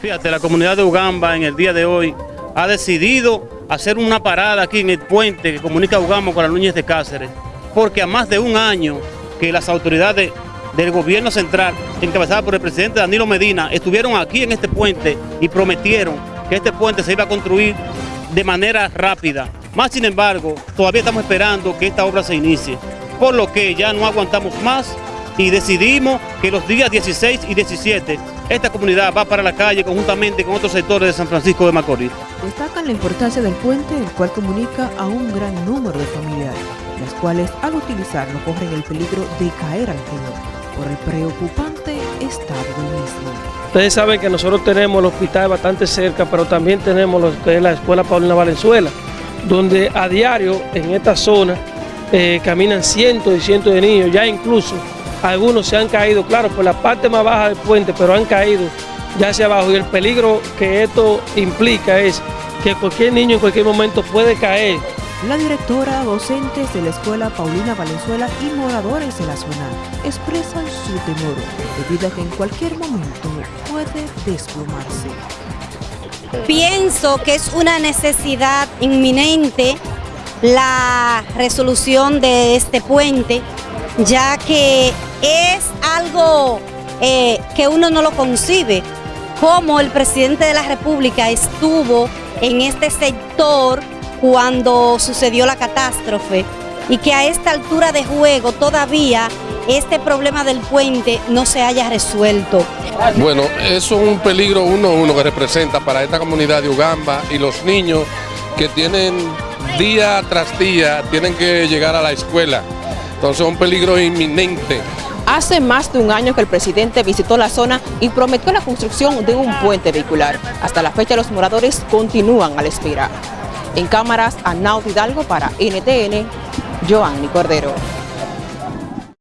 Fíjate, la comunidad de Ugamba en el día de hoy ha decidido hacer una parada aquí en el puente que comunica Ugamba con la Núñez de Cáceres, porque a más de un año que las autoridades del gobierno central, encabezadas por el presidente Danilo Medina, estuvieron aquí en este puente y prometieron que este puente se iba a construir de manera rápida. Más sin embargo, todavía estamos esperando que esta obra se inicie, por lo que ya no aguantamos más y decidimos que los días 16 y 17 esta comunidad va para la calle conjuntamente con otros sectores de San Francisco de Macorís. Destacan la importancia del puente, el cual comunica a un gran número de familiares, las cuales al utilizarlo corren el peligro de caer al río por el preocupante estado del mismo. Ustedes saben que nosotros tenemos el hospital bastante cerca, pero también tenemos lo que es la Escuela Paulina Valenzuela, donde a diario en esta zona eh, caminan cientos y cientos de niños, ya incluso algunos se han caído, claro, por la parte más baja del puente, pero han caído ya hacia abajo y el peligro que esto implica es que cualquier niño en cualquier momento puede caer. La directora, docentes de la Escuela Paulina Valenzuela y moradores de la zona expresan su temor debido a que en cualquier momento puede desplomarse. Pienso que es una necesidad inminente la resolución de este puente, ya que es algo eh, que uno no lo concibe, como el presidente de la República estuvo en este sector cuando sucedió la catástrofe y que a esta altura de juego todavía este problema del puente no se haya resuelto. Bueno, eso es un peligro uno uno que representa para esta comunidad de Ugamba y los niños que tienen día tras día, tienen que llegar a la escuela. Entonces es un peligro inminente. Hace más de un año que el presidente visitó la zona y prometió la construcción de un puente vehicular. Hasta la fecha los moradores continúan a la espera. En cámaras, Arnaud Hidalgo para NTN, Joanny Cordero.